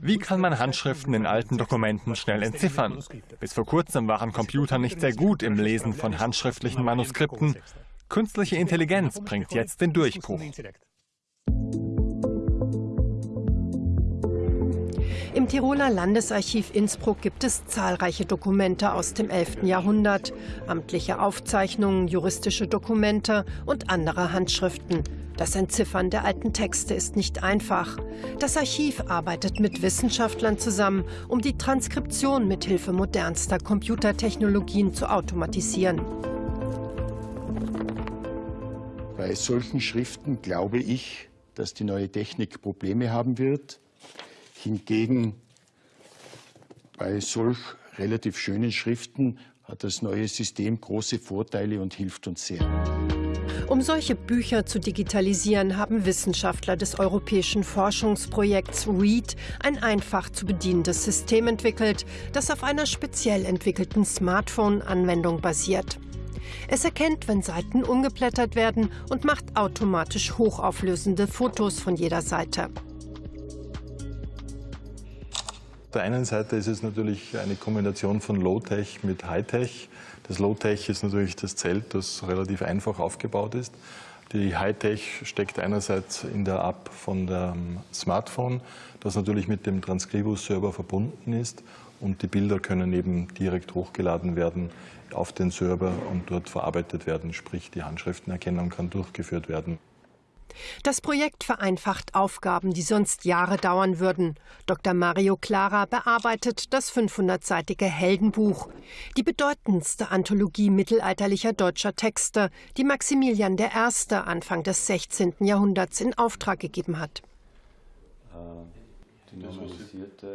Wie kann man Handschriften in alten Dokumenten schnell entziffern? Bis vor kurzem waren Computer nicht sehr gut im Lesen von handschriftlichen Manuskripten. Künstliche Intelligenz bringt jetzt den Durchbruch. Im Tiroler Landesarchiv Innsbruck gibt es zahlreiche Dokumente aus dem 11. Jahrhundert, amtliche Aufzeichnungen, juristische Dokumente und andere Handschriften. Das Entziffern der alten Texte ist nicht einfach. Das Archiv arbeitet mit Wissenschaftlern zusammen, um die Transkription mit Hilfe modernster Computertechnologien zu automatisieren. Bei solchen Schriften glaube ich, dass die neue Technik Probleme haben wird. Hingegen bei solch relativ schönen Schriften hat das neue System große Vorteile und hilft uns sehr. Um solche Bücher zu digitalisieren, haben Wissenschaftler des europäischen Forschungsprojekts READ ein einfach zu bedienendes System entwickelt, das auf einer speziell entwickelten Smartphone-Anwendung basiert. Es erkennt, wenn Seiten umgeblättert werden und macht automatisch hochauflösende Fotos von jeder Seite. Auf der einen Seite ist es natürlich eine Kombination von Low-Tech mit High-Tech. Das Low-Tech ist natürlich das Zelt, das relativ einfach aufgebaut ist. Die High-Tech steckt einerseits in der App von dem Smartphone, das natürlich mit dem Transcribus-Server verbunden ist und die Bilder können eben direkt hochgeladen werden auf den Server und dort verarbeitet werden, sprich die Handschriftenerkennung kann durchgeführt werden. Das Projekt vereinfacht Aufgaben, die sonst Jahre dauern würden. Dr. Mario Clara bearbeitet das 500-seitige Heldenbuch, die bedeutendste Anthologie mittelalterlicher deutscher Texte, die Maximilian I. Anfang des 16. Jahrhunderts in Auftrag gegeben hat.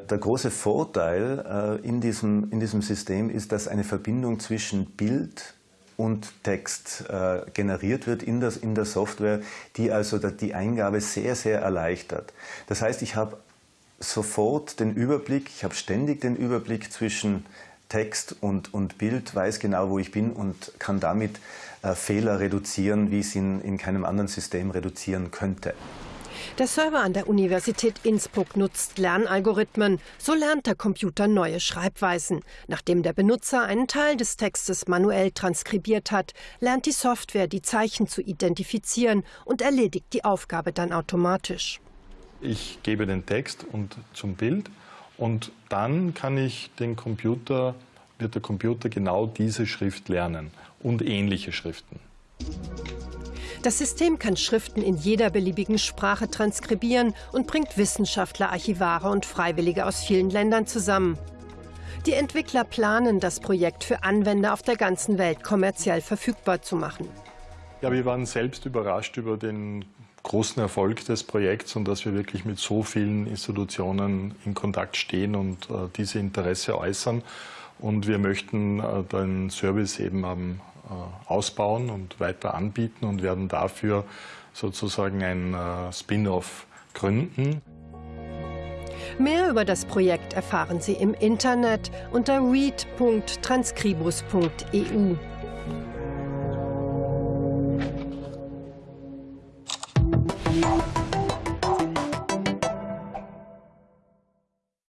Der große Vorteil äh, in, diesem, in diesem System ist, dass eine Verbindung zwischen Bild und Text äh, generiert wird in, das, in der Software, die also die Eingabe sehr, sehr erleichtert. Das heißt, ich habe sofort den Überblick, ich habe ständig den Überblick zwischen Text und, und Bild, weiß genau, wo ich bin und kann damit äh, Fehler reduzieren, wie ich es in, in keinem anderen System reduzieren könnte. Der Server an der Universität Innsbruck nutzt Lernalgorithmen. So lernt der Computer neue Schreibweisen. Nachdem der Benutzer einen Teil des Textes manuell transkribiert hat, lernt die Software, die Zeichen zu identifizieren und erledigt die Aufgabe dann automatisch. Ich gebe den Text und zum Bild und dann kann ich den Computer, wird der Computer genau diese Schrift lernen und ähnliche Schriften. Das System kann Schriften in jeder beliebigen Sprache transkribieren und bringt Wissenschaftler, Archivare und Freiwillige aus vielen Ländern zusammen. Die Entwickler planen, das Projekt für Anwender auf der ganzen Welt kommerziell verfügbar zu machen. Ja, wir waren selbst überrascht über den großen Erfolg des Projekts und dass wir wirklich mit so vielen Institutionen in Kontakt stehen und äh, diese Interesse äußern. Und wir möchten äh, den Service eben am ausbauen und weiter anbieten und werden dafür sozusagen ein äh, Spin-off gründen. Mehr über das Projekt erfahren Sie im Internet unter read.transcribus.eu.